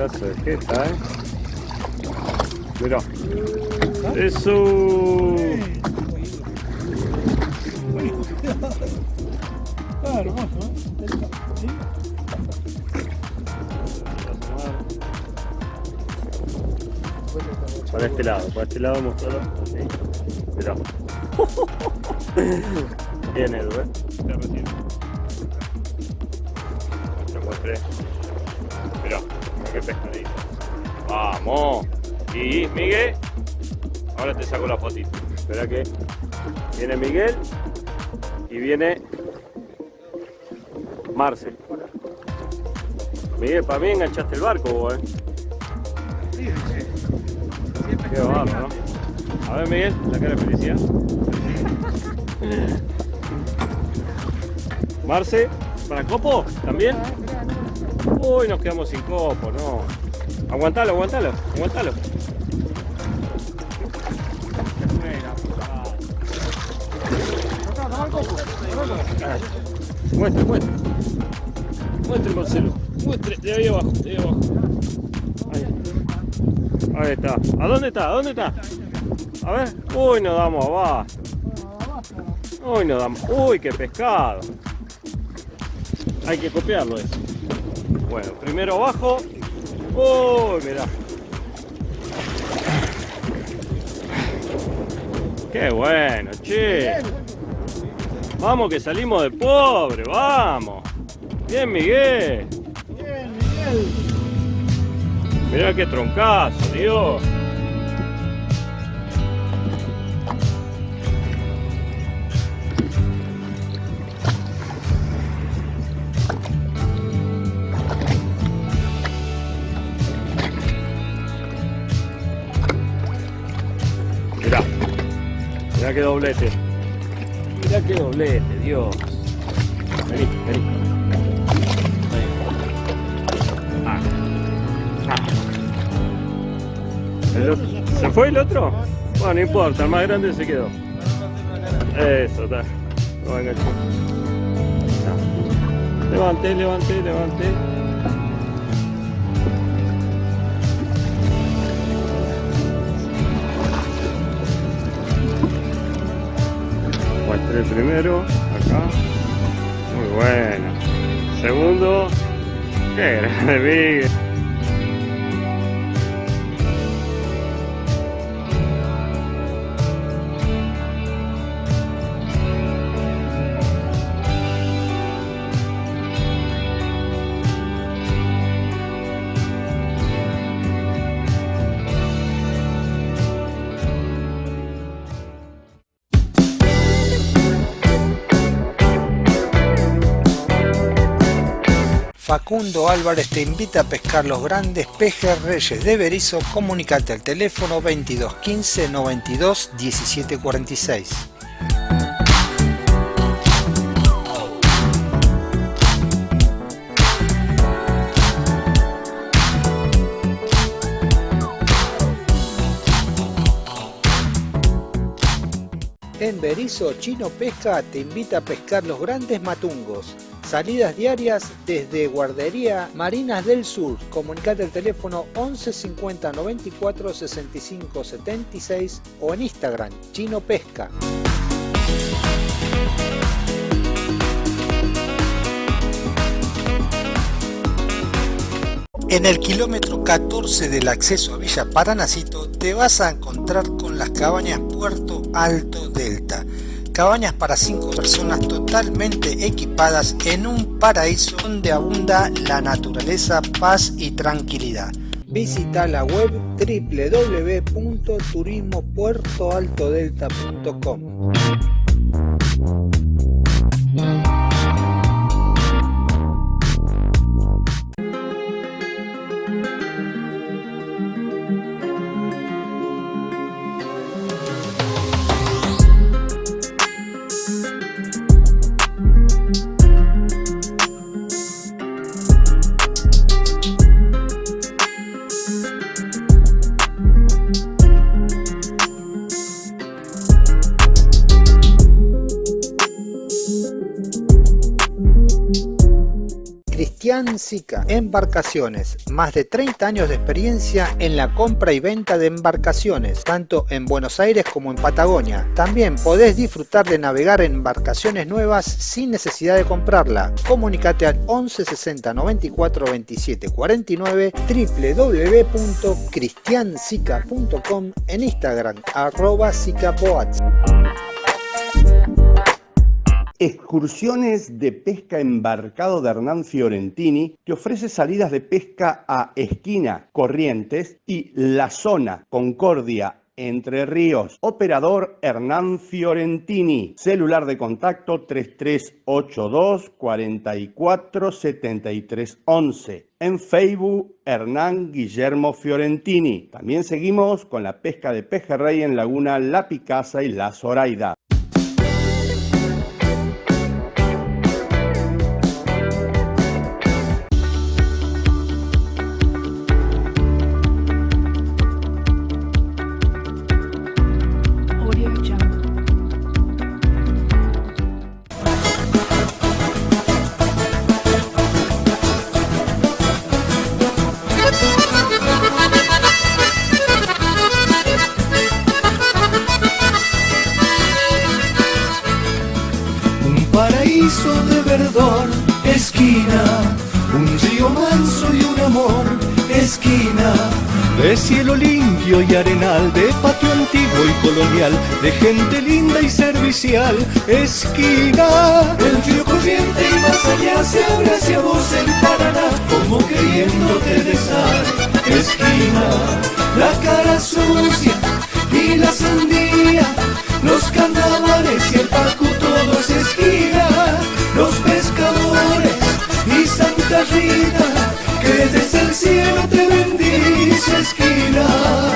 pedazo de jeta, ¿eh? Mirá. Eso. Está hermoso, ¿eh? ¿Sí? Para este lado, para este lado mostrarlo. Así. Mirá. Bien, Edu, ¿eh? Te muestre. Qué pescadito. Vamos. Y Miguel. Ahora te saco la fotito. Espera que viene Miguel y viene Marce. Miguel, para mí enganchaste el barco vos, eh. Sí, sí. Qué barro, ¿no? A ver, Miguel, la cara de felicidad. Marce, ¿para copo? ¿También? Uy, nos quedamos sin copo, no. Aguantalo, aguantalo, aguantalo. Muestre, muestre. Muestre, Marcelo. Muestre, de ahí abajo, de ahí abajo. Ahí. Ahí está. ¿A dónde está? ¿A dónde está? A ver. Uy, nos damos abajo. Uy, nos damos. Uy, qué pescado. Hay que copiarlo eso. Bueno, primero abajo. Uy, mirá. Qué bueno, che. Vamos que salimos de pobre, vamos. Bien, Miguel. Bien, Miguel. Mirá qué troncazo, Dios. Mirá qué doblete. Mirá qué doblete, Dios. Vení, vení. Vení. Ah. ¿Se fue el otro? Bueno, no importa, el más grande se quedó. Eso, está. Lo va a enganchar. Ah. Levanté, levanté, el primero, acá. Muy bueno. Segundo. Qué grande, Miguel. Facundo Álvarez te invita a pescar los grandes pejes reyes de Berizo. Comunicate al teléfono 22 15 92 17 46. En Berizo, Chino Pesca te invita a pescar los grandes matungos. Salidas diarias desde Guardería Marinas del Sur. Comunicate al teléfono 11 50 94 65 76 o en Instagram Chino Pesca. En el kilómetro 14 del acceso a Villa Paranacito te vas a encontrar con las cabañas Puerto Alto Delta. Cabañas para 5 personas totalmente equipadas en un paraíso donde abunda la naturaleza, paz y tranquilidad. Visita la web www.turismopuertoaltodelta.com Cristian Sica. Embarcaciones, más de 30 años de experiencia en la compra y venta de embarcaciones, tanto en Buenos Aires como en Patagonia. También podés disfrutar de navegar en embarcaciones nuevas sin necesidad de comprarla. Comunicate al 11 60 94 27 49 www.cristiansica.com en Instagram arroba sicapoats. Excursiones de pesca embarcado de Hernán Fiorentini te ofrece salidas de pesca a Esquina, Corrientes y La Zona, Concordia, Entre Ríos. Operador Hernán Fiorentini. Celular de contacto 3382 44 73 11. En Facebook, Hernán Guillermo Fiorentini. También seguimos con la pesca de pejerrey en Laguna La Picasa y La Zoraida. Esquina, el río corriente y más allá se abre hacia vos el Paraná, como queriéndote besar, esquina, la cara sucia y la sandía, los carnavales y el Pacu todo es esquina, los pescadores y Santa Rita, que desde el cielo te bendice esquina.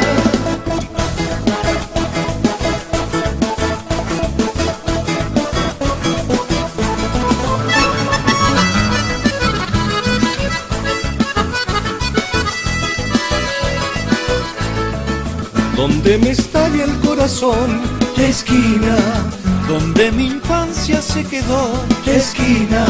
Corazón, esquina, donde mi infancia se quedó, esquina,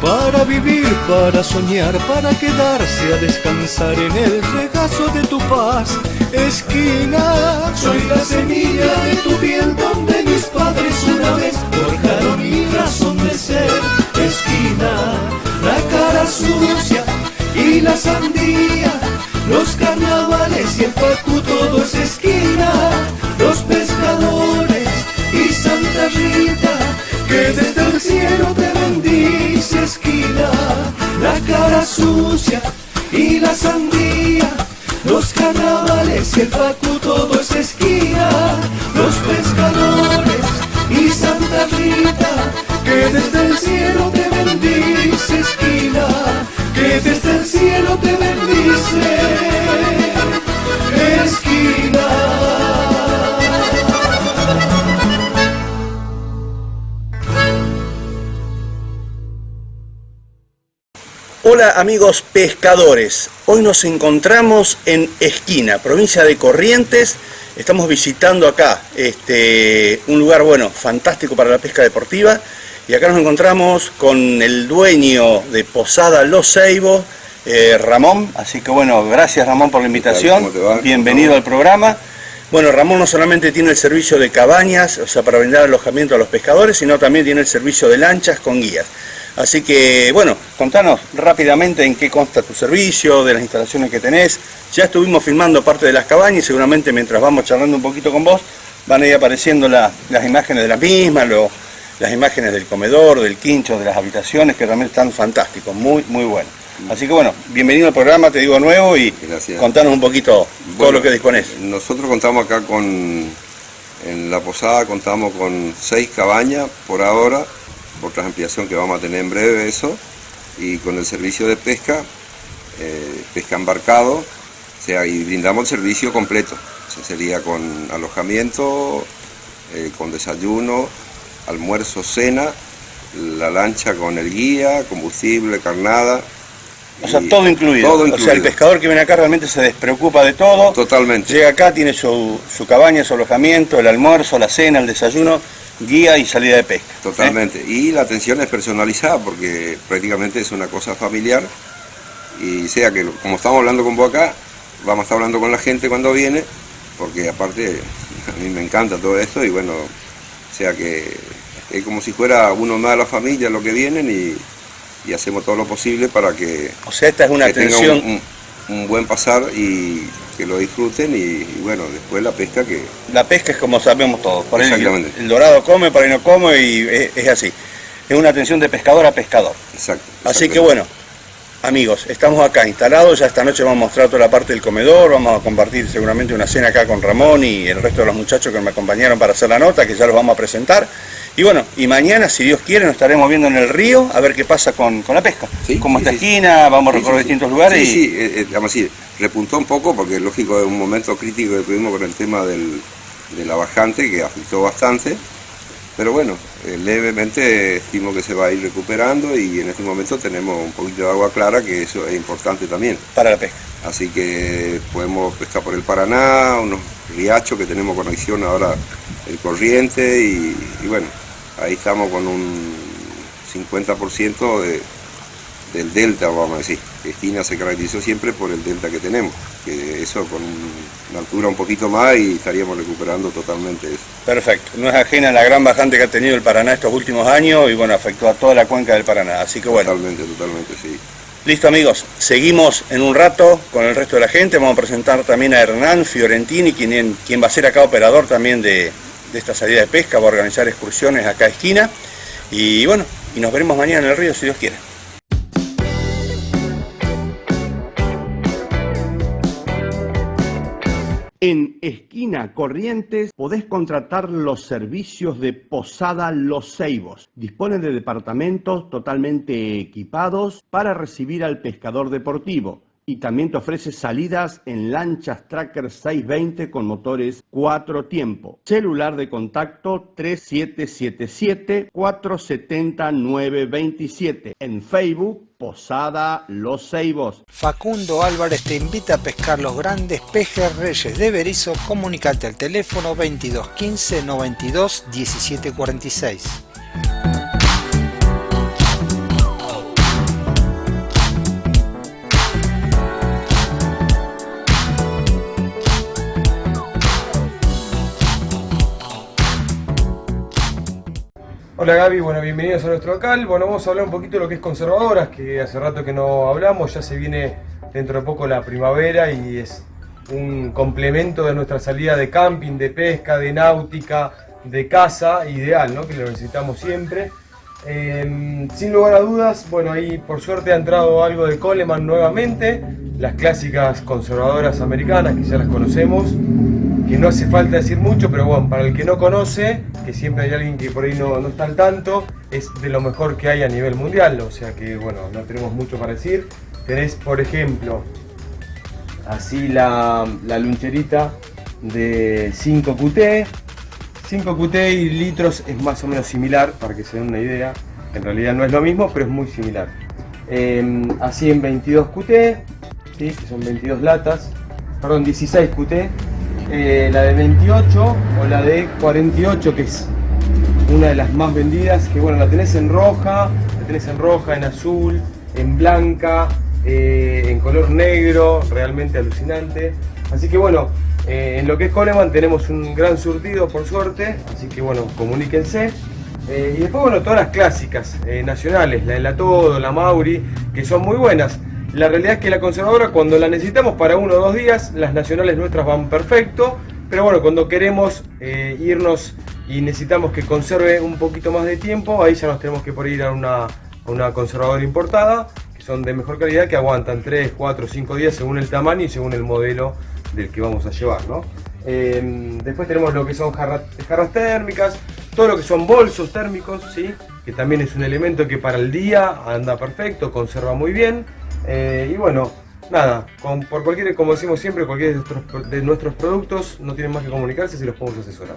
para vivir, para soñar, para quedarse a descansar en el regazo de tu paz, esquina, soy la semilla de tu piel donde mis padres una vez forjaron mi razón de ser, esquina, la cara sucia y la sandía, los carnavales y el pacu todo es el cielo te bendice esquina, la cara sucia y la sandía, los carnavales y el todo es esquina, los pescadores y Santa Rita, que desde el cielo te bendice esquina, que desde el cielo te bendice Hola amigos pescadores, hoy nos encontramos en Esquina, provincia de Corrientes. Estamos visitando acá este, un lugar bueno, fantástico para la pesca deportiva. Y acá nos encontramos con el dueño de Posada Los Ceibos, eh, Ramón. Así que bueno, gracias Ramón por la invitación. Bienvenido ¿Cómo al programa. Bueno, Ramón no solamente tiene el servicio de cabañas, o sea, para brindar alojamiento a los pescadores, sino también tiene el servicio de lanchas con guías. Así que, bueno, contanos rápidamente en qué consta tu servicio, de las instalaciones que tenés. Ya estuvimos filmando parte de las cabañas y seguramente mientras vamos charlando un poquito con vos, van a ir apareciendo la- las imágenes de las mismas, lo- las imágenes del comedor, del quincho, de las habitaciones, que también están fantásticos, muy, muy buenos. Así que bueno, bienvenido al programa, te digo nuevo, y Gracias. contanos un poquito todo lo que disponés. Nosotros contamos acá con, en la posada contamos con seis cabañas por ahora, otra ampliación que vamos a tener en breve eso, y con el servicio de pesca, eh, pesca embarcado, o sea, y brindamos el servicio completo, O sea, sería con alojamiento, eh, con desayuno, almuerzo, cena, la lancha con el guía, combustible, carnada. O sea, todo incluido. Todo O sea, el incluido. pescador que viene acá realmente se despreocupa de todo. Totalmente. Llega acá, tiene su, su cabaña, su alojamiento, el almuerzo, la cena, el desayuno, guía y salida de pesca. ¿eh? Totalmente. Y la atención es personalizada porque prácticamente es una cosa familiar. Y sea que, como estamos hablando con vos acá, vamos a estar hablando con la gente cuando viene, porque aparte a mí me encanta todo esto y bueno, sea que es como si fuera uno más de la familia lo que vienen y, y hacemos todo lo posible para que, O sea, esta es una atención un, un- un buen pasar y que lo disfruten y, y bueno, después la pesca que La pesca es como sabemos todos. Por Exactamente. el dorado come, por ahí no come y es, es así. Es una atención de pescador a pescador. Exacto. Así que bueno, amigos, estamos acá instalados. Ya esta noche vamos a mostrar toda la parte del comedor. Vamos a compartir seguramente una cena acá con Ramón y el resto de los muchachos que me acompañaron para hacer la nota, que ya los vamos a presentar. Y bueno, y mañana, si Dios quiere, nos estaremos viendo en el río a ver qué pasa con, con la pesca. Sí, Como sí, esta sí. esquina, vamos a Sí, recorrer sí, sí. distintos lugares. Sí, y, sí, eh, eh, digamos así, repuntó un poco porque lógico es un momento crítico que tuvimos con el tema del, de la bajante que afectó bastante, pero bueno, eh, levemente estimo que se va a ir recuperando y en este momento tenemos un poquito de agua clara que eso es importante también. para la pesca. Así que podemos pescar por el Paraná, unos riachos que tenemos conexión ahora el corriente y, y bueno, ahí estamos con un 50% de, del delta, vamos a decir. Esquina se caracterizó siempre por el delta que tenemos, que eso con una altura un poquito más y estaríamos recuperando totalmente eso. Perfecto. No es ajena a la gran bajante que ha tenido el Paraná estos últimos años y bueno, afectó a toda la cuenca del Paraná. Así que bueno, Totalmente, totalmente, sí. listo amigos. Seguimos en un rato con el resto de la gente. Vamos a presentar también a Hernán Fiorentini, quien, quien va a ser acá operador también de, de esta salida de pesca, va a organizar excursiones acá a esquina. Y bueno, y nos veremos mañana en el río si Dios quiere. En Esquina Corrientes podés contratar los servicios de Posada Los Ceibos. Dispone de departamentos totalmente equipados para recibir al pescador deportivo. Y también te ofrece salidas en lanchas Tracker 620 con motores 4 tiempo. Celular de contacto 3777-470-927. En Facebook, Posada Los Ceibos. Facundo Álvarez te invita a pescar los grandes pejes reyes de Berizo. Comunicate al teléfono 2215 92 1746. Hola Gaby, bueno, bienvenidos a nuestro local. Bueno, vamos a hablar un poquito de lo que es conservadoras, que hace rato que no hablamos, ya se viene dentro de poco la primavera y es un complemento de nuestra salida de camping, de pesca, de náutica, de caza, ideal, ¿no? Que lo necesitamos siempre. Eh, sin lugar a dudas, bueno, ahí por suerte ha entrado algo de Coleman nuevamente, las clásicas conservadoras americanas que ya las conocemos, que no hace falta decir mucho, pero bueno, para el que no conoce, que siempre hay alguien que por ahí no, no está al tanto, es de lo mejor que hay a nivel mundial, o sea que bueno, no tenemos mucho para decir. Tenés, por ejemplo, así la, la luncherita de 5 QT. 5 QT y litros es más o menos similar, para que se den una idea. En realidad no es lo mismo, pero es muy similar. Eh, así en 22 QT, ¿sí? que son 22 latas, perdón, 16 QT. Eh, la de 28 o la de 48, que es una de las más vendidas, que bueno, la tenés en roja, la tenés en roja, en azul, en blanca, eh, en color negro, realmente alucinante. Así que bueno, eh, en lo que es Coleman tenemos un gran surtido por suerte, así que bueno, comuníquense. Y después bueno, todas las clásicas nacionales, la de la Todo, la Mauri, que son muy buenas. La realidad es que la conservadora cuando la necesitamos para uno o dos días, las nacionales nuestras van perfecto, pero bueno, cuando queremos eh, irnos y necesitamos que conserve un poquito más de tiempo, ahí ya nos tenemos que por ir a una, a una conservadora importada, que son de mejor calidad, que aguantan 3, 4, 5 días según el tamaño y según el modelo del que vamos a llevar, ¿no? Eh, después tenemos lo que son jarra- jarras térmicas, todo lo que son bolsos térmicos, ¿sí? que también es un elemento que para el día anda perfecto, conserva muy bien. Eh, y bueno, nada, por cualquier, como decimos siempre, cualquier de nuestros, de nuestros productos no tienen más que comunicarse si los podemos asesorar.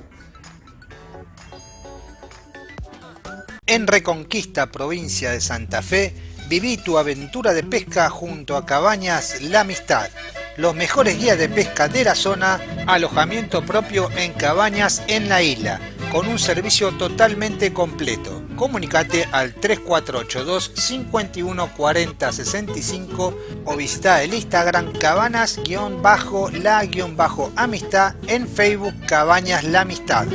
En Reconquista, provincia de Santa Fe, viví tu aventura de pesca junto a Cabañas La Amistad. Los mejores guías de pesca de la zona, alojamiento propio en cabañas en la isla. con un servicio totalmente completo. Comunicate al 3482 51 40 65 o visita el Instagram cabanas-la-amistad en Facebook Cabañas La Amistad.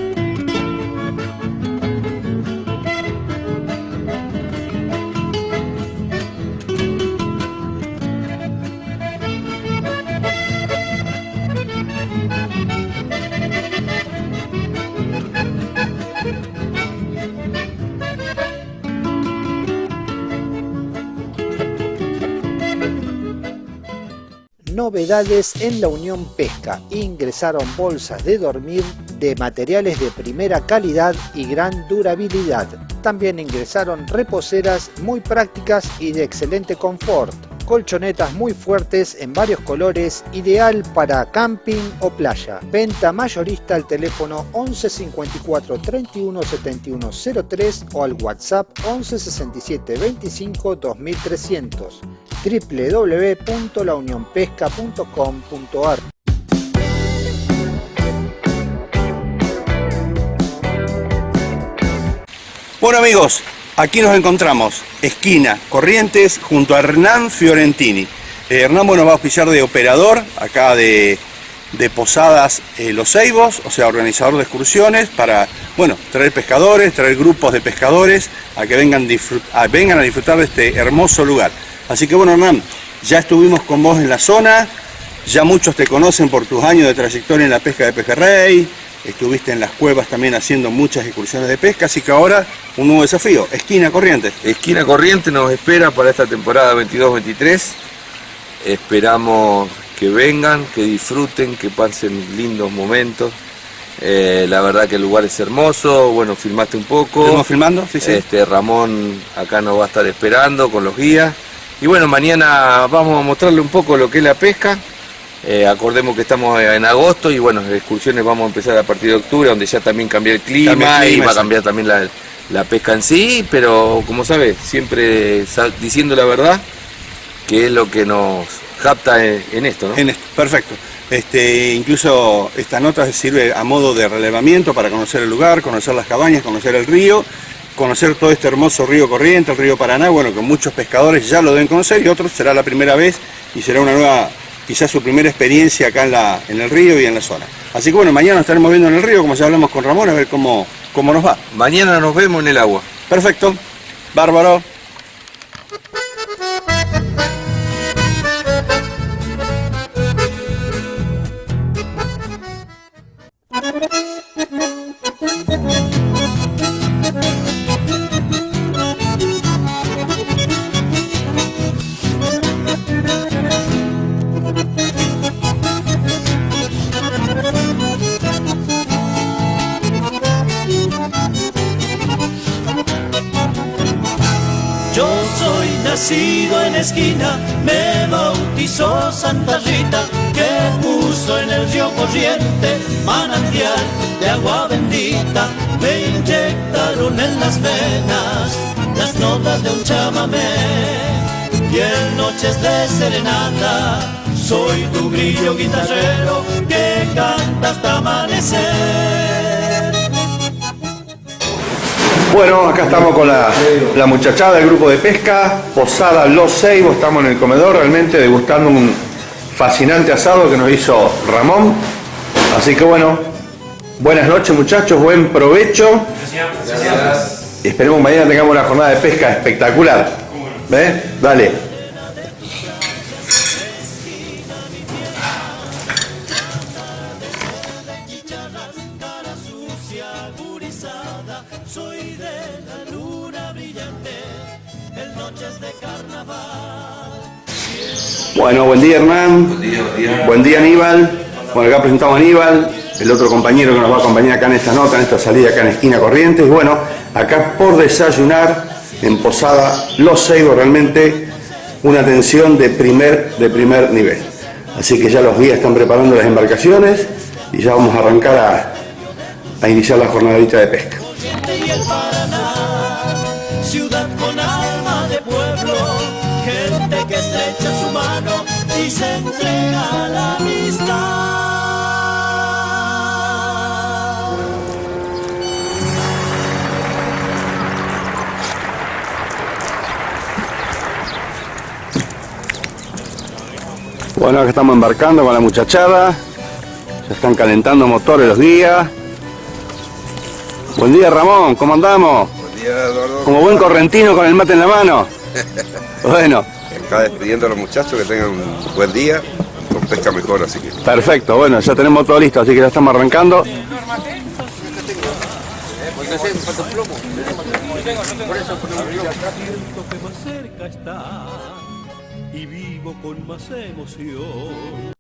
Novedades en la Unión Pesca. Ingresaron bolsas de dormir de materiales de primera calidad y gran durabilidad. También ingresaron reposeras muy prácticas y de excelente confort. Colchonetas muy fuertes en varios colores, ideal para camping o playa. Venta mayorista al teléfono 11 54 31 71 03 o al WhatsApp 11 67 25 2300 www.launionpesca.com.ar Bueno amigos, aquí nos encontramos, esquina Corrientes, junto a Hernán Fiorentini. Eh, Hernán bueno, va a oficiar de operador acá de, Posadas eh, Los Ceibos, o sea, organizador de excursiones para, bueno, traer pescadores, traer grupos de pescadores a que vengan a disfrutar de este hermoso lugar. Así que bueno, Hernán, ya estuvimos con vos en la zona, ya muchos te conocen por tus años de trayectoria en la pesca de pejerrey, estuviste en las cuevas también haciendo muchas excursiones de pesca, así que ahora un nuevo desafío, esquina Corrientes. Esquina Corriente nos espera para esta temporada 22-23. Esperamos que vengan, que disfruten, que pasen lindos momentos. Eh, la verdad que el lugar es hermoso, bueno, filmaste un poco. ¿Estuvimos filmando? Sí, sí. Este, Ramón acá nos va a estar esperando con los guías. Y bueno, mañana vamos a mostrarle un poco lo que es la pesca. Eh, acordemos que estamos en agosto y bueno, las excursiones vamos a empezar a partir de octubre, donde ya también cambia el clima, Cambia el clima, y va a cambiar también la, la pesca en sí, pero como sabes, siempre diciendo la verdad, que es lo que nos capta en, en esto, ¿no? En esto, perfecto. Este, incluso esta nota sirve a modo de relevamiento para conocer el lugar, conocer las cabañas, conocer el río, conocer todo este hermoso río corriente, el río Paraná, bueno, que muchos pescadores ya lo deben conocer y otros será la primera vez y será una nueva, quizás su primera experiencia acá en, la, en el río y en la zona. Así que bueno, mañana nos estaremos viendo en el río, como ya hablamos con Ramón, a ver cómo, cómo nos va. Mañana nos vemos en el agua. Perfecto, bárbaro. De serenata soy tu grillo guitarrero que canta hasta amanecer. Bueno, acá estamos con la, la muchachada del grupo de pesca, Posada Los Ceibos, estamos en el comedor realmente degustando un fascinante asado que nos hizo Ramón. Así que bueno, buenas noches muchachos, buen provecho. Y esperemos mañana tengamos una jornada de pesca espectacular. ¿Ves? Dale. Día Hernán. Buen día, buen día. Buen día Aníbal. Bueno, acá presentamos a Aníbal, el otro compañero que nos va a acompañar acá en esta nota, en esta salida acá en Esquina Corrientes. Bueno, acá por desayunar en Posada Los Ceibos, realmente una atención de primer, de primer nivel. Así que ya los guías están preparando las embarcaciones y ya vamos a arrancar a, a iniciar la jornadita de pesca. y se entrega la amistad. Bueno, acá estamos embarcando con la muchachada. Ya están calentando motores los guías. Buen día Ramón, ¿cómo andamos? Buen día Eduardo. Como buen correntino con el mate en la mano. Bueno, Acá despidiendo a los muchachos que tengan un buen día, con pesca mejor, así que. perfecto. Bueno, ya tenemos todo listo, así que ya estamos arrancando. Y vivo con más emoción.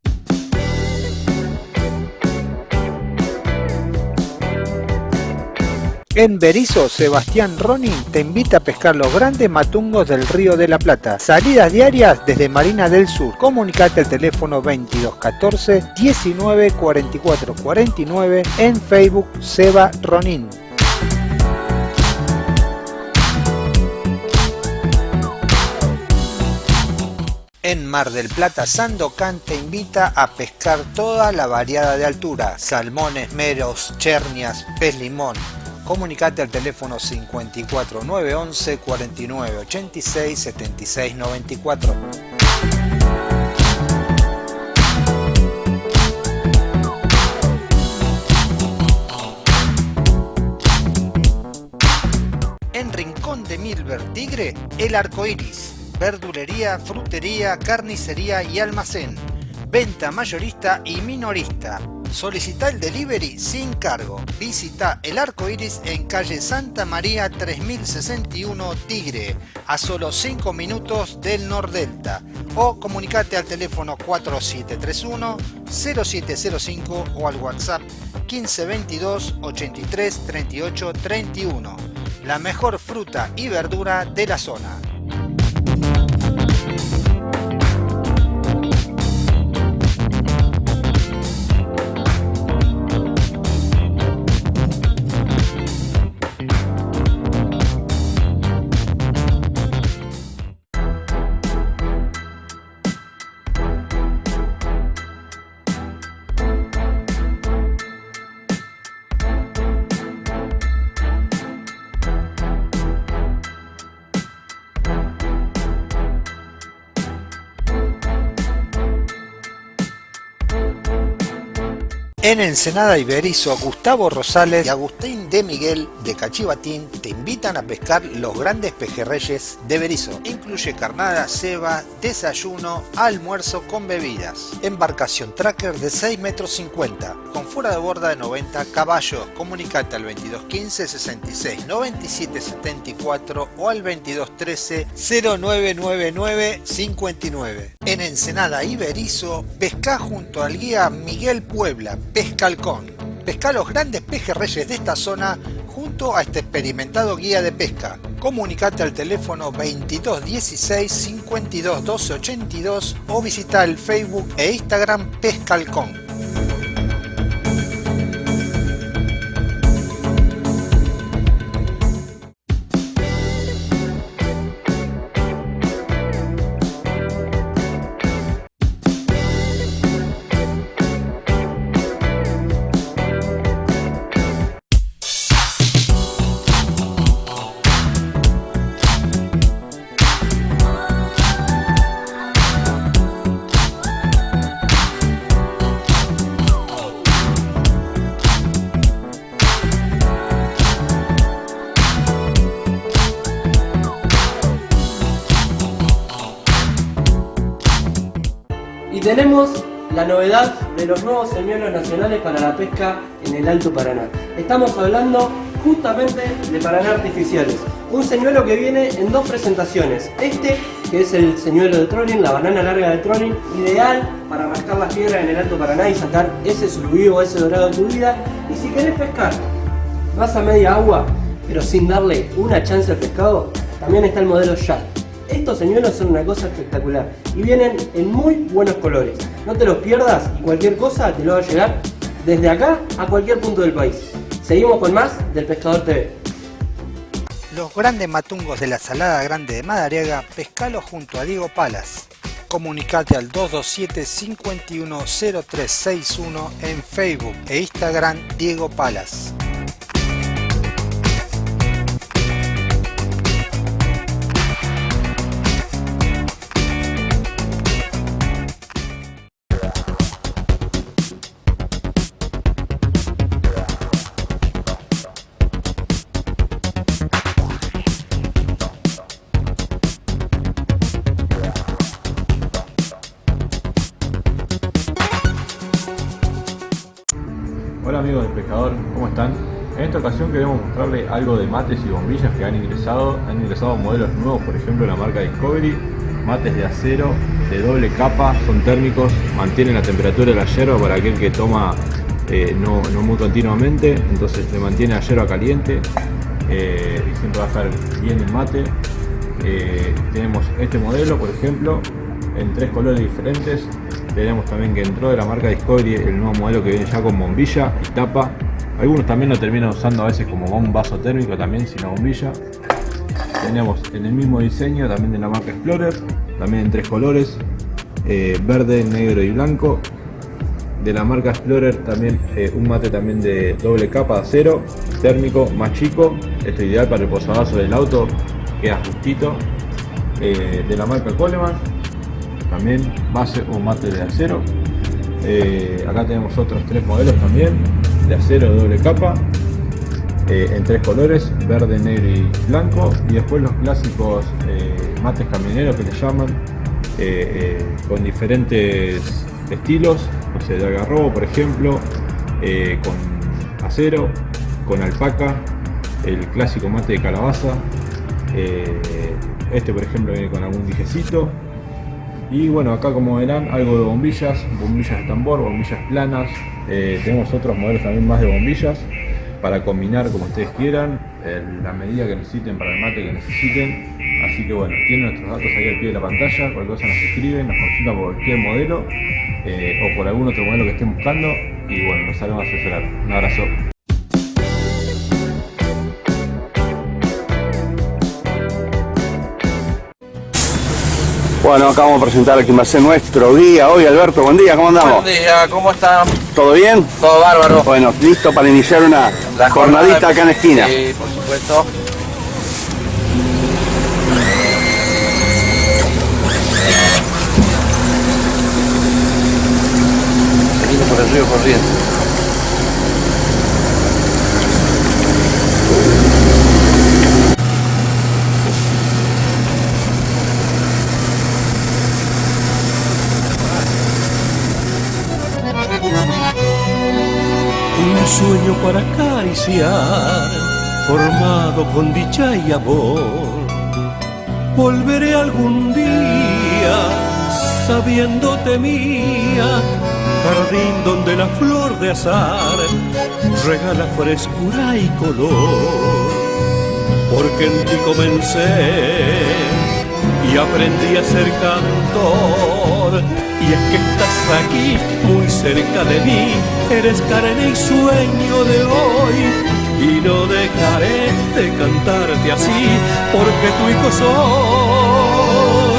En Berizo, Sebastián Ronin te invita a pescar los grandes matungos del Río de la Plata. Salidas diarias desde Marina del Sur. Comunicate al teléfono 2214 19 44 49 en Facebook Seba Ronin. En Mar del Plata, Sandocan te invita a pescar toda la variada de altura, salmones, meros, chernias, pez limón. Comunicate al teléfono 54 911 49 86 76 94. En Rincón de Milver Tigre, el arco iris. Verdulería, frutería, carnicería y almacén. Venta mayorista y minorista. Solicita el delivery sin cargo. Visita el arco iris en calle Santa María 3061 Tigre, a solo 5 minutos del Nordelta. O comunicate al teléfono 4731 0705 o al WhatsApp 1522 83 38 31. La mejor fruta y verdura de la zona. En Ensenada Iberizo, Gustavo Rosales y Agustín de Miguel de Cachivatín te invitan a pescar los grandes pejerreyes de Berizo. Incluye carnada, ceba, desayuno, almuerzo con bebidas. Embarcación tracker de 6 metros 50, con fuera de borda de 90 caballos. Comunicate al 2215 66 97 74 o al 2213 0999 59. En Ensenada Iberizo, pesca junto al guía Miguel Puebla, Pesca Halcón. Pesca los grandes pejerreyes de esta zona junto a este experimentado guía de pesca. Comunicate al teléfono 2216 52 12 82 o visita el Facebook e Instagram Pesca tenemos la novedad de los nuevos señuelos nacionales para la pesca en el Alto Paraná. Estamos hablando justamente de Paraná artificiales. Un señuelo que viene en dos presentaciones. Este, que es el señuelo de trolling, la banana larga de trolling, ideal para rascar las piedras en el Alto Paraná y sacar ese surubío o ese dorado de tu vida. Y si querés pescar, vas a media agua, pero sin darle una chance al pescado, también está el modelo Jack. Estos señuelos son una cosa espectacular y vienen en muy buenos colores. No te los pierdas y cualquier cosa te lo va a llegar desde acá a cualquier punto del país. Seguimos con más del Pescador TV. Los grandes matungos de la Salada Grande de Madariaga, pescalo junto a Diego Palas. Comunicate al 227 510361 en Facebook e Instagram Diego Palas. ¿Cómo están? En esta ocasión queremos mostrarles algo de mates y bombillas que han ingresado. Han ingresado modelos nuevos, por ejemplo la marca Discovery, mates de acero, de doble capa, son térmicos, mantienen la temperatura de la yerba para aquel que toma eh, no, no, muy continuamente, entonces le mantiene la yerba caliente eh, y siempre va a estar bien el mate. Eh, tenemos este modelo, por ejemplo, en tres colores diferentes. Tenemos también que entró de la marca Discovery el nuevo modelo que viene ya con bombilla y tapa. Algunos también lo terminan usando a veces como un vaso térmico también sin la bombilla. Tenemos en el mismo diseño también de la marca Explorer, también en tres colores, eh, verde, negro y blanco. De la marca Explorer también eh, un mate también de doble capa de acero, térmico, más chico. Esto es ideal para el posavasos del auto, queda justito. Eh, de la marca Coleman, también base o mate de acero. Eh, acá tenemos otros tres modelos también, de acero doble capa, eh, en tres colores, verde, negro y blanco. Y después los clásicos eh, mates camioneros que le llaman, con diferentes estilos, o sea, de agarrobo por ejemplo, con acero, con alpaca, el clásico mate de calabaza. este por ejemplo viene con algún dijecito y bueno, acá como verán, algo de bombillas, bombillas de tambor, bombillas planas. Eh, tenemos otros modelos también más de bombillas para combinar como ustedes quieran, la medida que necesiten para el mate que necesiten. Así que bueno, tienen nuestros datos ahí al pie de la pantalla, cualquier cosa nos escriben, nos consultan por cualquier modelo eh, o por algún otro modelo que estén buscando y bueno, nos haremos asesorar. Un abrazo. Bueno, acá vamos a presentar a quien va a ser nuestro guía hoy. Alberto, buen día, ¿cómo andamos? Buen día, ¿cómo están? ¿Todo bien? Todo bárbaro. Bueno, listo para iniciar una La jornadita jornada- acá en la esquina. Sí, por supuesto. Seguimos por el río corriente. Sueño para acariciar, formado con dicha y amor. Volveré algún día, sabiéndote mía, jardín donde la flor de azar regala frescura y color. Porque en ti comencé y aprendí a ser cantor. Y es que estás aquí, muy cerca de mí, eres carne y sueño de hoy. Y no dejaré de cantarte así, porque tu hijo soy.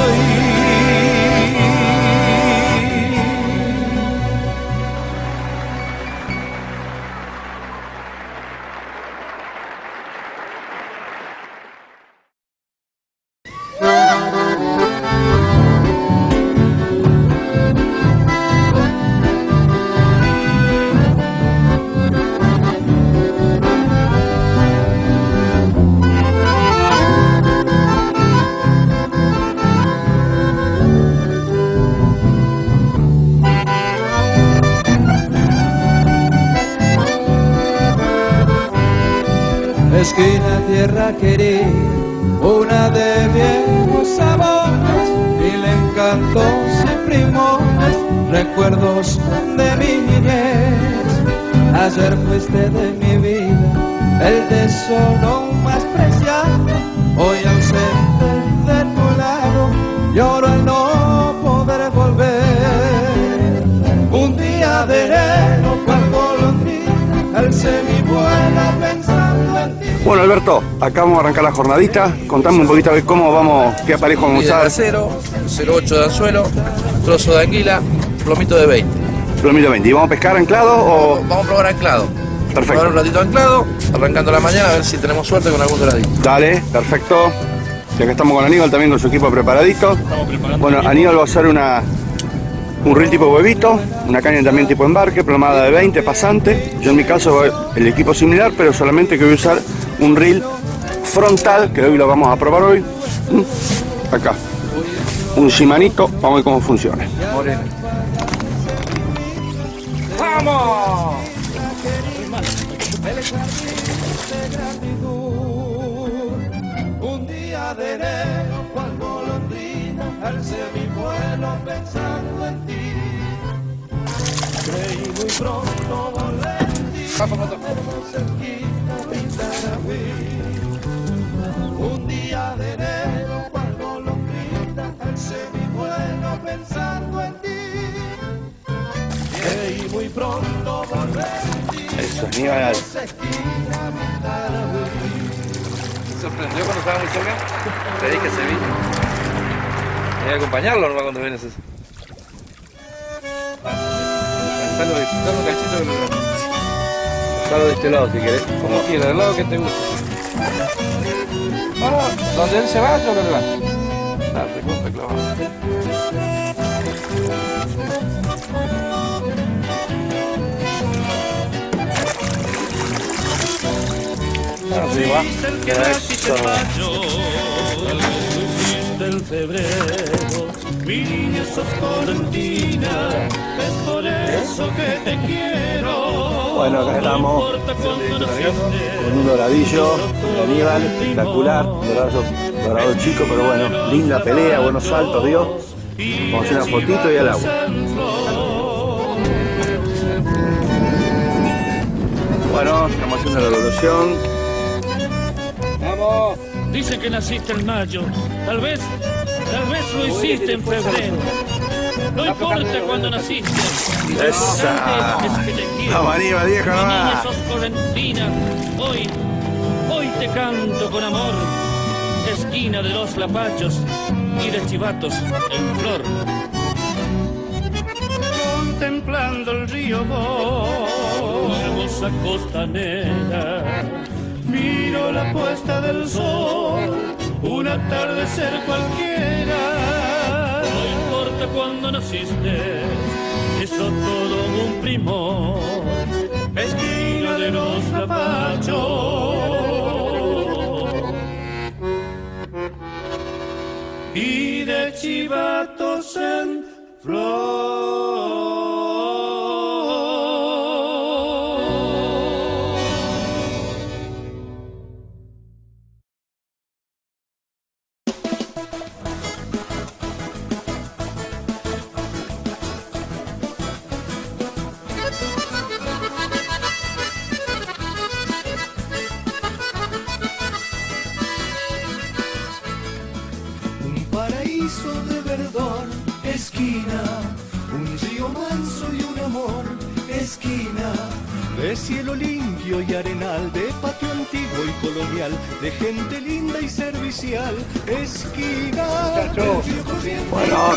Una de viejos sabores, mil encantos y primones, recuerdos de mi niñez. Ayer fuiste de mi vida, el tesoro más preciado, hoy ausente de tu lado, lloro al no poder volver. Un día de enero, cual golondrina, alcé mi vuelo pensando en. Bueno, Alberto, acá vamos a arrancar la jornadita. Contame un poquito a ver cómo vamos, qué aparejo vamos a de usar. acero, 0,8 de anzuelo, trozo de anguila, plomito de 20. Plomito 20. ¿Y vamos a pescar anclado o...? Vamos a probar anclado. Perfecto. Probar un ratito anclado, arrancando la mañana a ver si tenemos suerte con algún doradito. Dale, perfecto. Y acá estamos con Aníbal también con su equipo preparadito. Bueno, Aníbal va a usar una, un reel tipo huevito, una caña también tipo embarque, plomada de 20, pasante. Yo en mi caso voy- el equipo similar, pero solamente que voy a usar un reel frontal, que hoy lo vamos a probar hoy. Mm, Acá. Un Shimanito, vamos a ver cómo funciona. ¡Vamos! Un día de enero, cual golondrina, alcé mi vuelo pensando en ti. Creí muy pronto volver Un día de enero, cual golondrina, alcé mi vuelo pensando en ti. Creí muy pronto volver mi Tarahui. ¿Te sorprendió cuando estaba muy cerca? Te dije Sevilla. Voy a acompañarlo nomás cuando vienes eso. Dale, dale un cachito del Solo de este lado si querés. Como quieras, del lado que te guste. No, no, donde él se va, yo lo levanto. Dale, corta clavado. Arriba. Eso. del febrero, mi niña sos colentina, es por eso que te quiero. Bueno, acá estamos con un doradillo de Aníbal, espectacular, dorado, dorado chico, pero bueno, linda pelea, buenos saltos dio. Vamos a hacer una fotito y al agua. Bueno, estamos haciendo la evolución. Vamos. Dicen que naciste en mayo, tal vez, tal vez lo hiciste en febrero. No importa cuándo naciste. Esa. Es que te quiero. Niña nomás. sos correntina. Hoy, hoy te canto con amor. Esquina de los lapachos y de chivatos en flor. Contemplando el río Bo, hermosa costanera. Miro la puesta del sol, un atardecer cualquiera. No importa cuándo naciste, hizo todo un primor. Esquina de los zapachos. Y de chivatos en flor.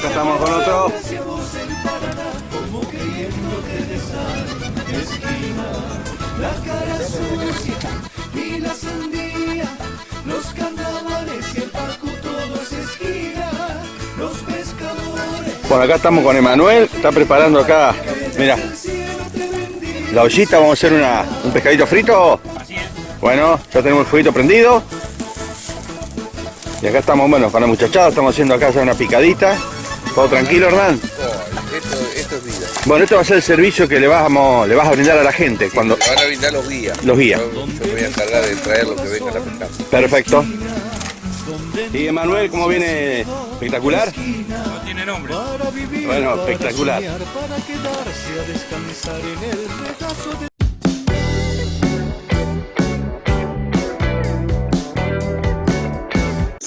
Estamos con otro. Bueno, acá estamos con Emanuel, está preparando acá, mira, la ollita, vamos a hacer una, un pescadito frito. Bueno, ya tenemos el fueguito prendido. Y acá estamos, bueno, con la muchachada, estamos haciendo acá ya una picadita. ¿Todo tranquilo, Hernán? Esto, esto es vida. Bueno, esto va a ser el servicio que le, vamos, le vas a brindar a la gente cuando... Le van a brindar los guías. Los guías. Yo, voy a encargar de traer lo que vengan a pescar. Perfecto. ¿Y Emanuel cómo viene? ¿Espectacular? No tiene nombre. Para vivir, Bueno, espectacular.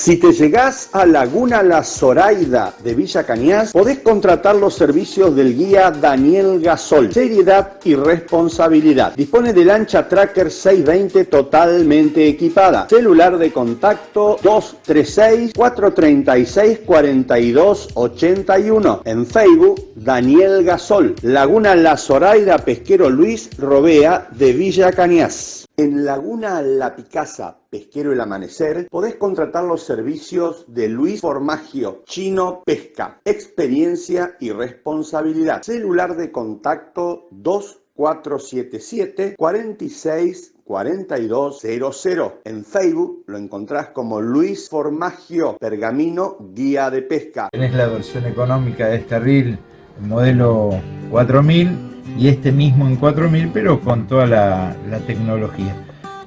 Si te llegás a Laguna La Zoraida de Villa Cañas, podés contratar los servicios del guía Daniel Gasol. Seriedad y responsabilidad. Dispone de lancha Tracker 620 totalmente equipada. Celular de contacto 236-436-4281. En Facebook, Daniel Gasol. Laguna La Zoraida Pesquero Luis Robea de Villa Cañas. En Laguna La Picasa, Pesquero El Amanecer, podés contratar los servicios de Luis Formagio, Chino Pesca, experiencia y responsabilidad. Celular de contacto 2477 46 4200. En Facebook lo encontrás como Luis Formagio, Pergamino, Guía de Pesca. Tenés la versión económica de este reel, el modelo 4000 y este mismo en 4000, pero con toda la, tecnología.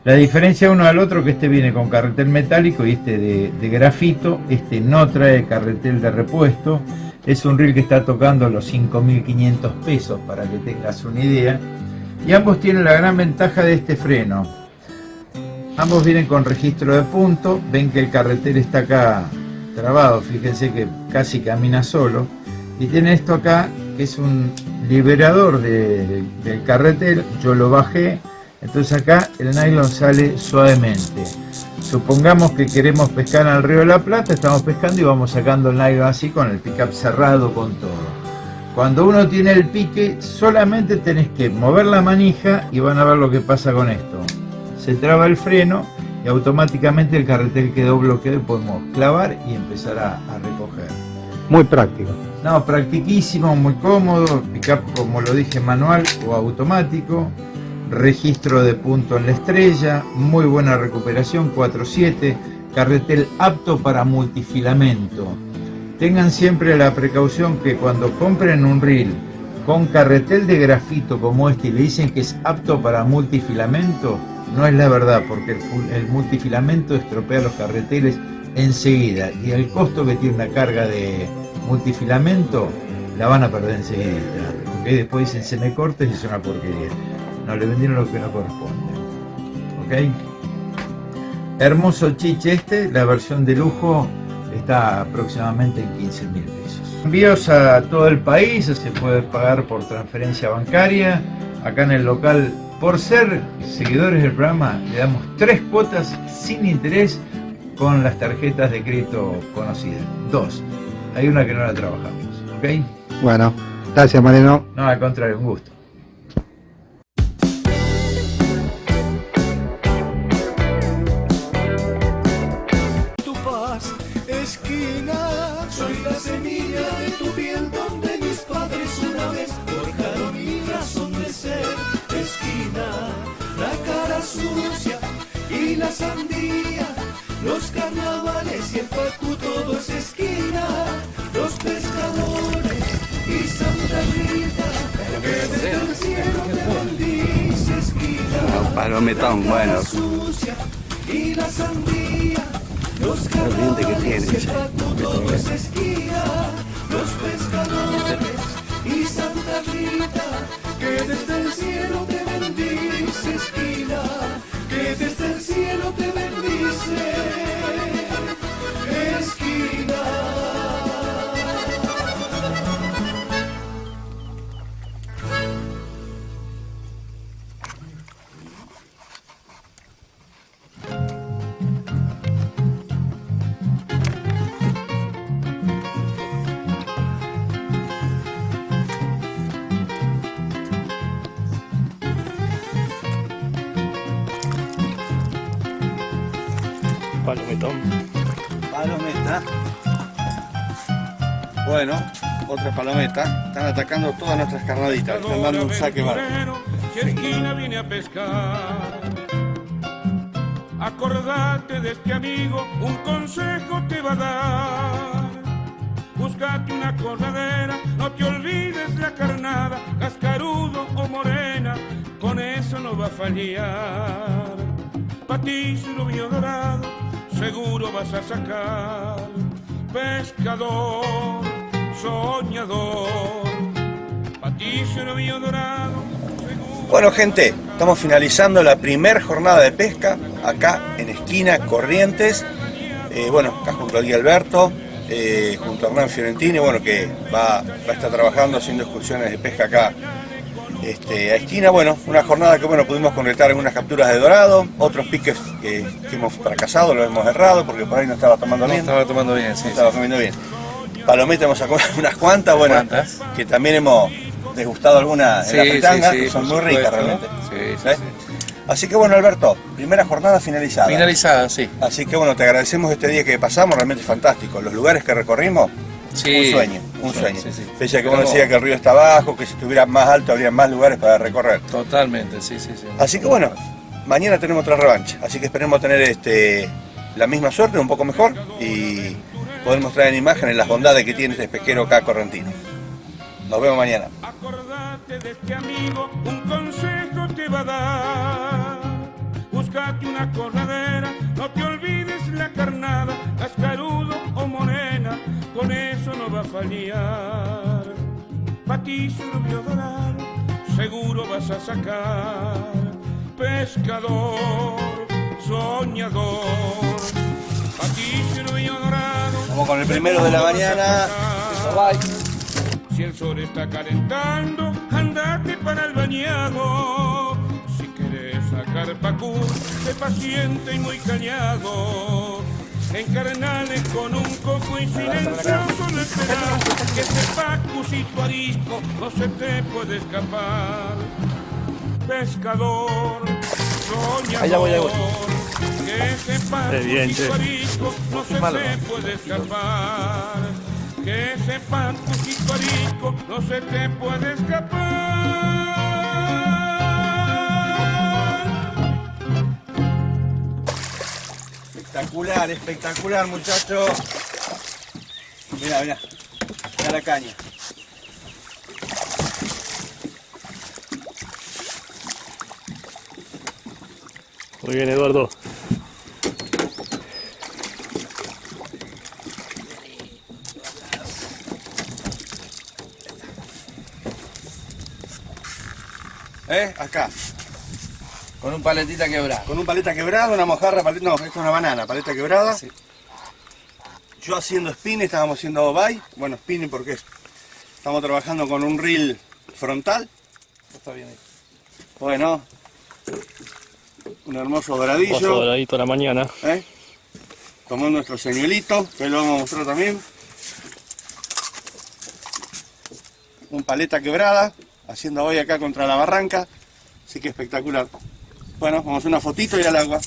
La diferencia uno al otro que este viene con carretel metálico y este de, de grafito, este no trae carretel de repuesto, es un reel que está tocando los 5.500 pesos para que tengas una idea. Y ambos tienen la gran ventaja de este freno. Ambos vienen con registro de punto. Ven que el carretel está acá trabado. Fíjense que casi camina solo. Y tiene esto acá es un liberador de- del carretel. Yo lo bajé. Entonces acá el nylon sale suavemente. Supongamos que queremos pescar al río de la Plata, estamos pescando y vamos sacando el nylon así con el pickup cerrado con todo. Cuando uno tiene el pique, solamente tenés que mover la manija y van a ver lo que pasa con esto. Se traba el freno y automáticamente el carretel quedó bloqueado podemos clavar y empezar a, a recoger. Muy práctico. No, practiquísimo, muy cómodo, pickup como lo dije manual o automático, registro de punto en la estrella, muy buena recuperación, 4.7, carretel apto para multifilamento. Tengan siempre la precaución que cuando compren un reel con carretel de grafito como este y le dicen que es apto para multifilamento, no es la verdad, porque el, multifilamento estropea los carreteles enseguida y el costo que tiene una carga de multifilamento la van a perder enseguida. Después dicen se me corta y es una porquería. No, le vendieron lo que no corresponde. ¿Ok? Hermoso chiche este, la versión de lujo está aproximadamente en 15 mil pesos. Envíos a todo el país, se puede pagar por transferencia bancaria. Acá en el local, por ser seguidores del programa, le damos tres cuotas sin interés con las tarjetas de crédito conocidas. Dos. Hay una que no la trabajamos. ¿Ok? Bueno, gracias Mariano. No, al contrario, un gusto. tu paz, esquina. Soy la semilla de tu piel donde mis padres una vez forjaron mi razón de ser. Esquina, la cara sucia y la sandía. Los carnavales y el pacu Palometón, bueno. y la sandía. Los que tiene. Los pescadores y Santa Rita. Que desde el cielo te bendice. Otra palometa. Están atacando todas nuestras carnaditas. Están dando un saque esquina viene a pescar. Acordate de este amigo, un consejo te va a dar. Búscate una corredera, no te olvides la carnada, cascarudo o morena, con eso no va a fallar. Patizo y rubio dorado, seguro vas a sacar. Pescador, soñador, dorado, Bueno gente, estamos finalizando la primera jornada de pesca acá en esquina Corrientes. Eh, bueno, acá junto al guía Alberto, eh, junto a Hernán Fiorentini, bueno, que va, va a estar trabajando haciendo excursiones de pesca acá este, a esquina. Bueno, una jornada que bueno, pudimos concretar algunas capturas de dorado, otros piques que, que hemos fracasado, lo hemos errado porque por ahí no estaba tomando No bien. estaba tomando bien, sí, No estaba comiendo bien. Palometa hemos sacado unas cuantas, bueno, ¿Cuántas? que también hemos degustado algunas en la fritanga, sí, sí, que son muy ricas realmente. Sí, sí, ¿Eh? Así que bueno, Alberto, primera jornada finalizada. Finalizada, sí. Así que bueno, te agradecemos este día que pasamos, realmente fantástico. Los lugares que recorrimos, un sueño, un sueño. Pese a que uno decía que el río está abajo, que si estuviera más alto habría más lugares para recorrer. Totalmente, sí, sí, sí. Así que bueno, mañana tenemos otra revancha, así que esperemos tener este, la misma suerte, un poco mejor, y poder mostrar en imágenes las bondades que tiene este pesquero acá correntino. Nos vemos mañana. acordate de este amigo un consejo te va a dar. Búscate una corredera, no te olvides la carnada, cascarudo o morena, con eso no va a fallar. Patizo rubio dorado, seguro vas a sacar. Pescador, soñador. Vamos con el primero de la mañana. Si el sol está calentando, andate para el bañado. Si querés sacar pacú, sé paciente y muy cañado. Encarnale con un coco y silencioso no esperar que ese pacucito arisco no se te puede escapar. Pescador, soñador, Allá voy, allá voy. Que ese Qué bien, arisco no se malo. te puede escapar. Que ese pacucito arisco no se te puede escapar. Espectacular, espectacular, muchachos. Mira, mira. Mira la caña. Muy bien, Eduardo. ¿Eh? Acá. Con un paletita quebrada. Con un paleta quebrado, una mojarra, paleta, no, esto es una banana, paleta quebrada. Yo haciendo spinning, estábamos haciendo bye. Bueno, spinning porque es- estamos trabajando con un reel frontal. Está bien ahí. Bueno, un hermoso doradillo. Oso doradito a la mañana. ¿eh? Tomó nuestro señuelito, que lo vamos a mostrar también. Un paleta quebrada, haciendo hoy acá contra la barranca. Así que espectacular. Bueno, vamos a hacer una fotito y al agua.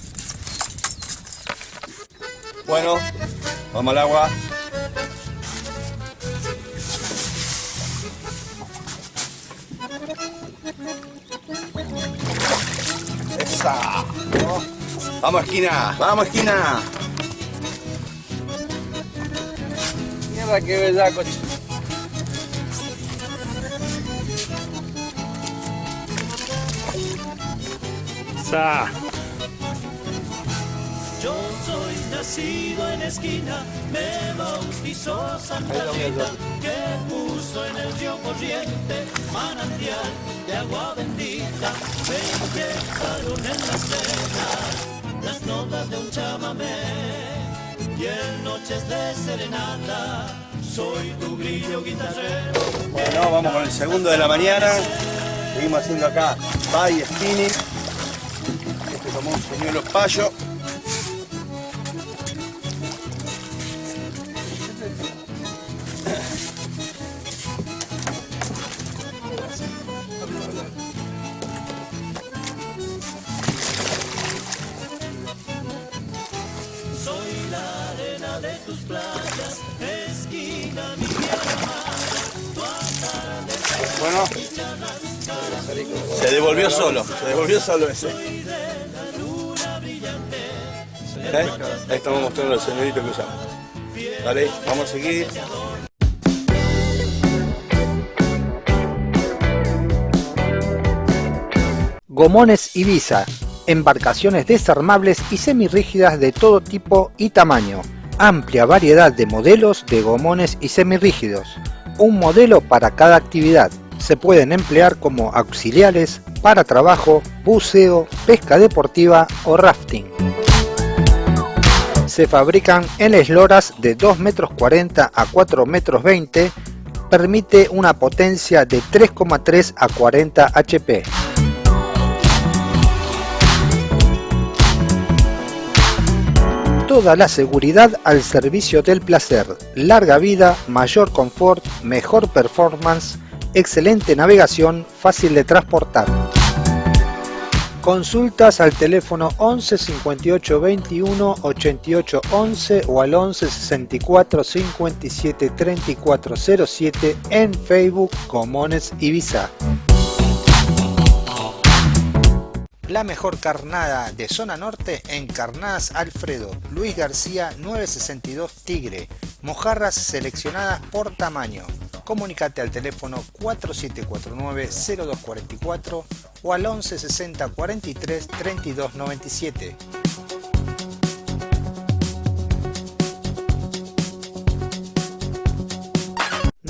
Bueno, vamos al agua. Esa. Vamos esquina, vamos esquina. Mierda, qué bellaco. Che. Sa. Yo soy nacido en esquina, me bautizó Santa Rita, que puso en el río corriente manantial de agua bendita. Me inyectaron en las venas las notas de un chamamé y en noches de serenata soy tu brillo guitarrero. Bueno, vamos con el segundo de la mañana. Seguimos haciendo acá bye spinning. Tomó un Bueno, se devolvió solo, se devolvió solo ese. Ahí estamos mostrando el señorito que usamos. Dale, vamos a seguir. Gomones Ibiza, embarcaciones desarmables y semirrígidas de todo tipo y tamaño. Amplia variedad de modelos de gomones y semirrígidos. Un modelo para cada actividad. Se pueden emplear como auxiliares para trabajo, buceo, pesca deportiva o rafting. Se fabrican en esloras de 2 metros 40 a 4 metros 20. Permite una potencia de 3,3 a 40 HP. Toda la seguridad al servicio del placer, larga vida, mayor confort, mejor performance, excelente navegación, fácil de transportar. Consultas al teléfono 11 58 21 88 11 o al 11 64 57 34 07 en Facebook Comones Ibiza. La mejor carnada de zona norte en Carnadas Alfredo, Luis García 962 Tigre, mojarras seleccionadas por tamaño. comunicate al teléfono 4749-0244 o al 11 60 43 32 97.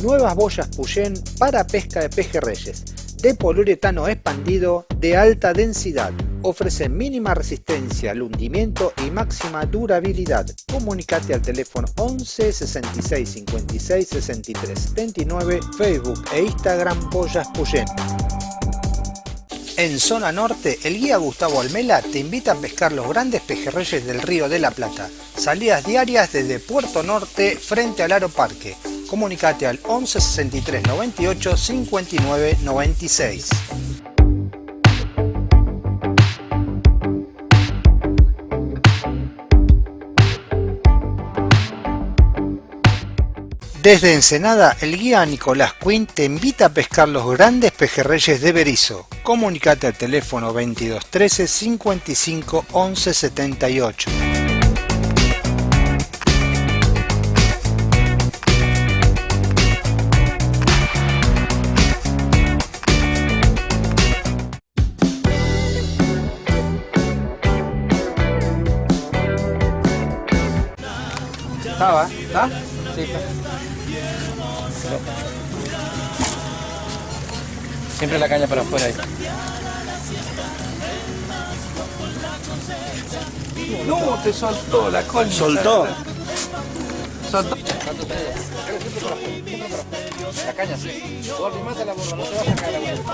Nuevas boyas Puyén para pesca de pejerreyes, de poliuretano expandido de alta densidad. Ofrece mínima resistencia al hundimiento y máxima durabilidad. Comunicate al teléfono 11 66 56 63 79, Facebook e Instagram Boyas Puyén. En zona norte, el guía Gustavo Almela te invita a pescar los grandes pejerreyes del río de la Plata. Salidas diarias desde Puerto Norte frente al Aro Parque. Comunicate al 11 63 98 59 96. Desde Ensenada, el guía Nicolás Quinn te invita a pescar los grandes pejerreyes de Berizo. Comunicate al teléfono 22 13 55 11 78. Está. Siempre la caña para afuera ahí. No, te soltó la concha. ¿Soltó? Soltó. La caña sí. Mata la borra, no te vas a caer la vuelta.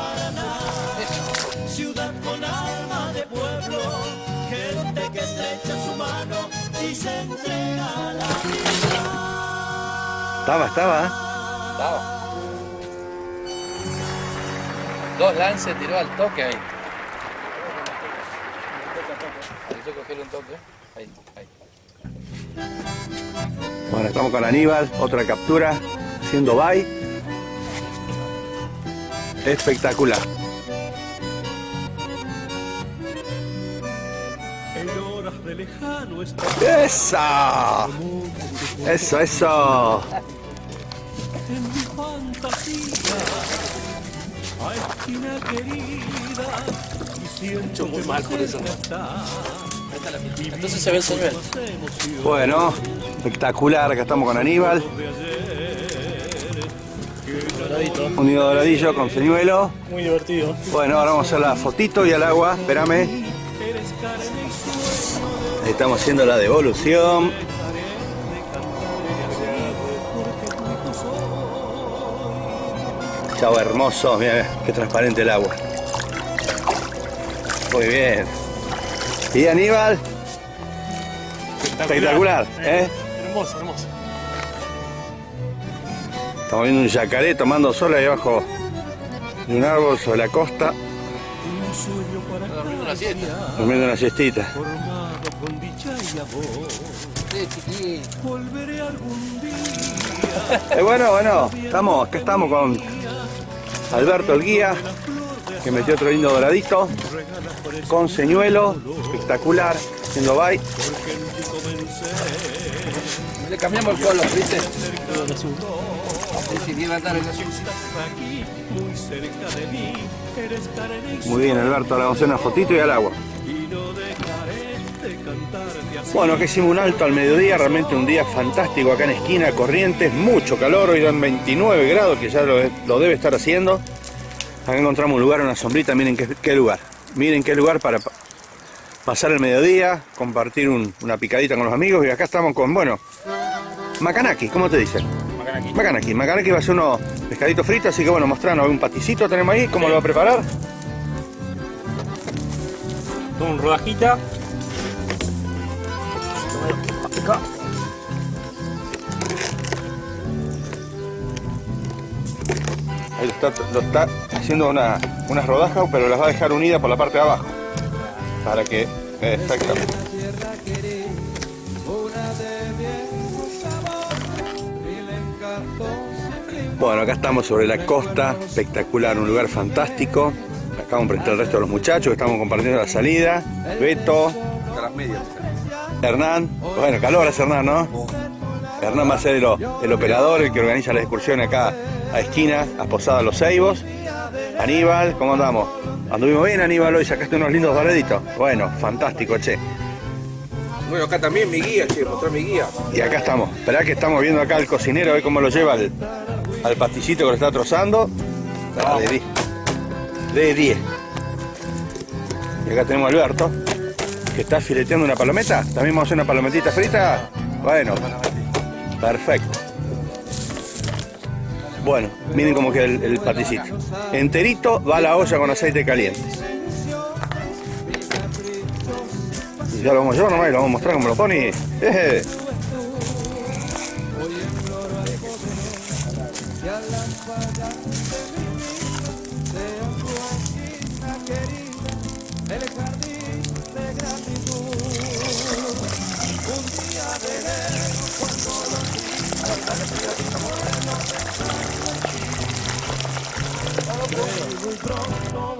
Ciudad con alma de pueblo, gente que estrecha su mano y se entrega a la vida. Estaba, estaba. Estaba. Dos lances tiró al toque ahí. Yo cogerle un toque. Ahí, ahí. Bueno, estamos con Aníbal, otra captura, haciendo bye. Espectacular. De lejano está ¡Esa! Eso, eso. en mi fantasía a esquina querida y siento muy mal por eso. Entonces se ve el. Bueno, espectacular, acá estamos con Aníbal. Un nido doradillo con señuelo. Muy divertido. Bueno, ahora vamos a hacer la fotito y al agua, espérame. Estamos haciendo la devolución. Chau hermoso, mira qué transparente el agua. Muy bien. ¿Y Aníbal? Espectacular, ¿eh? Hermoso, hermoso. Estamos viendo un yacaré tomando sol ahí abajo de un árbol sobre la costa, durmiendo una siestita. Amor. Volveré algún día. Eh, bueno, bueno, estamos, acá estamos con Alberto el guía, que metió otro lindo doradito, con señuelo, espectacular, haciendo bye. Le cambiamos el color, ¿viste? Muy bien Alberto, ahora vamos a hacer una fotito y al agua. Bueno, que hicimos un alto al mediodía, realmente un día fantástico acá en esquina, Corrientes, mucho calor, hoy dan 29 grados, que ya lo, lo debe estar haciendo. Acá encontramos un lugar, una sombrita, miren qué, qué lugar. Miren qué lugar para pa- pasar el mediodía, compartir un- una picadita con los amigos y acá estamos con, bueno, Macanaki, ¿cómo te dicen? Macanaki. Macanaki, Macanaki va a ser unos pescaditos fritos, así que bueno, mostrarnos un paticito tenemos ahí, ¿cómo lo va a preparar? Con un rodajita. Ahí lo está, lo está haciendo una, unas rodajas, pero las va a dejar unidas por la parte de abajo. Para que. Exactamente. Bueno, acá estamos sobre la costa, espectacular, un lugar fantástico. Acá vamos a presentar el resto de los muchachos que estamos compartiendo la salida. Beto, A las medias. Hernán. Bueno, calor es Hernán, ¿no? Hernán va a ser el, operador, el que organiza la excursión acá a esquina, a Posada Los Ceibos. Aníbal, ¿cómo andamos? ¿Anduvimos bien, Aníbal? Hoy sacaste unos lindos doraditos. Bueno, fantástico, che. Bueno, acá también mi guía, che, mostrar mi guía. Y acá estamos. Esperá que estamos viendo acá al cocinero, a ver cómo lo lleva al, al pastillito que lo está trozando. Ah, de 10. De 10. Y acá tenemos a Alberto, que está fileteando una palometa. ¿También vamos a hacer una palometita frita? Bueno, perfecto. Bueno, miren cómo queda el, el paticito. Enterito va a la olla con aceite caliente. Ya lo vamos a llevar nomás y lo vamos a mostrar cómo lo pone.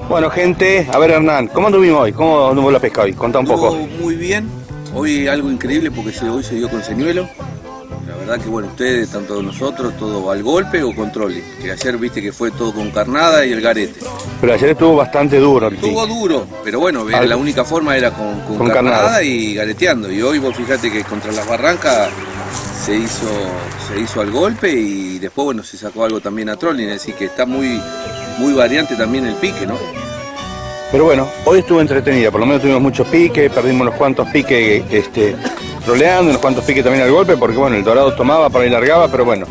Bueno, gente, a ver Hernán, ¿cómo anduvimos hoy? ¿Cómo anduvo la pesca hoy? Contá un poco. Estuvo muy bien. Hoy algo increíble porque hoy se dio con señuelo. La verdad que bueno, ustedes, tanto nosotros, todo al golpe o control. Que ayer viste que fue todo con carnada y el garete. Pero ayer estuvo bastante duro Estuvo duro, pero bueno, Al- la única forma era con, con Con carnada, carnada. y gareteando. Y hoy vos fíjate que contra las barrancas se hizo, se hizo al golpe y después bueno se sacó algo también a trolling, decir que está muy, muy variante también el pique, ¿no? Pero bueno, hoy estuvo entretenida, por lo menos tuvimos muchos piques, perdimos unos cuantos piques este, troleando, unos cuantos piques también al golpe, porque bueno, el dorado tomaba, para ahí largaba, pero bueno,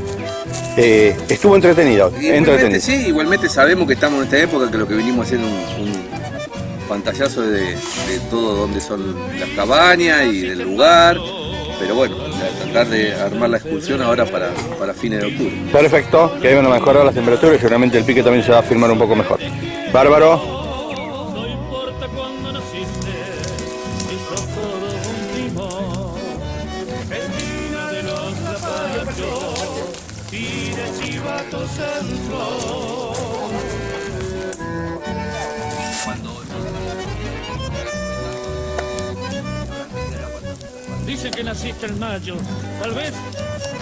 eh, estuvo entretenido, Igualmente, sí, igualmente sabemos que estamos en esta época que lo que hacer es un, un pantallazo de, de todo donde son las cabañas y del lugar, pero bueno, tratar de armar la excursión ahora para, para fines de octubre. Perfecto, que ahí van a mejorar las temperaturas y seguramente el pique también se va a firmar un poco mejor. Bárbaro, naciste en mayo, tal vez,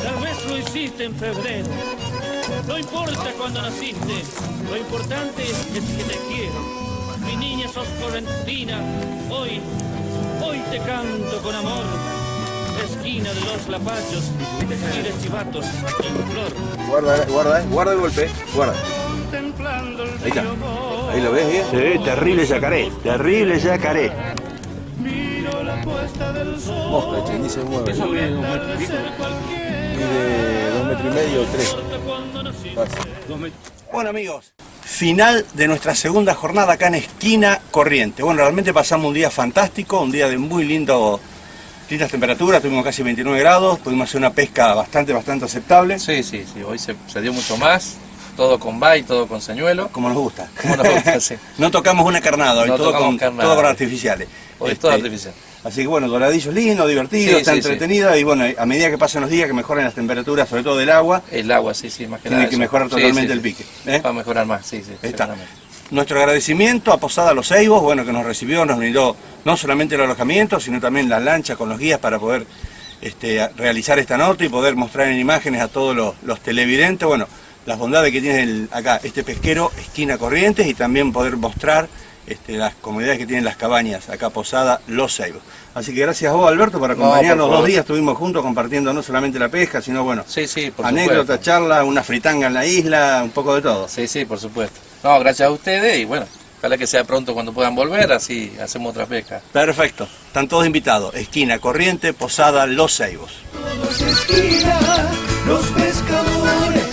tal vez lo hiciste en febrero. No importa cuándo naciste, lo importante es que te quiero. Mi niña sos correntina, hoy, hoy te canto con amor. Esquina de los lapachos y de chivatos en flor. guarda, guarda, guarda el golpe, guarda. Contemplando el Ahí está. Ahí lo ves bien. Sí, terrible yacaré, terrible yacaré. Mosca, ni se mueve. Eso mide un metro y pico. Mide dos metros y medio, tres. Cuando naciste. Bueno amigos, final de nuestra segunda jornada acá en Esquina Corriente. Bueno, realmente pasamos un día fantástico, un día de muy lindo, lindas temperaturas, tuvimos casi 29 grados, pudimos hacer una pesca bastante, bastante aceptable. Sí, sí, sí, hoy se, se dio mucho más, todo con bay, todo con señuelo. Como nos gusta. Como nos gusta, sí. No tocamos una carnada, hoy No todo, con, carnada. todo con artificiales. Hoy es todo Este, artificial. Así que bueno, doradillos lindos, divertidos, Sí, está sí, sí. entretenido y bueno, a medida que pasan los días que mejoran las temperaturas, sobre todo del agua, El agua, sí, sí, más que tiene nada que eso. mejorar totalmente el pique. ¿eh? Va a mejorar más, sí, sí. Está. Nuestro agradecimiento a Posada Los Ceibos, bueno, que nos recibió, nos brindó no solamente el alojamiento, sino también las lanchas con los guías para poder este, realizar esta nota y poder mostrar en imágenes a todos los, los televidentes, bueno, las bondades que tiene el- acá este pesquero, esquina Corrientes, y también poder mostrar este, las comodidades que tienen las cabañas, acá Posada Los Ceibos. Así que gracias a vos, Alberto, por No, acompañarnos dos días, estuvimos juntos compartiendo no solamente la pesca, sino bueno, Sí, sí, por anécdotas, supuesto. charlas, una fritanga en la isla, un poco de todo. Sí, sí, por supuesto. No, gracias a ustedes y bueno, ojalá que sea pronto cuando puedan volver, así hacemos otra pesca. Perfecto, están todos invitados. Esquina Corriente, Posada Los Ceibos. Todos esquina, los pescadores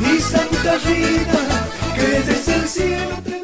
y Santa Rita, que desde el cielo te